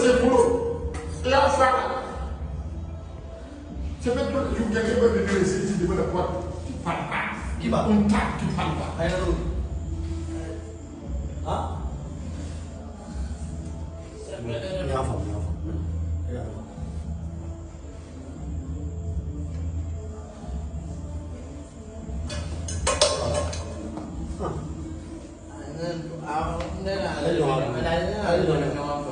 c'est boulot. Là, ça. C'est même toi qui viens de venir ici, tu devais la boîte. Tu parles pas. Il va on tape, tu parles pas. Hein? Ni en forme, ni en forme. Hãy subscribe cho kênh Ghiền Mì Gõ Để không bỏ lỡ những video hấp dẫn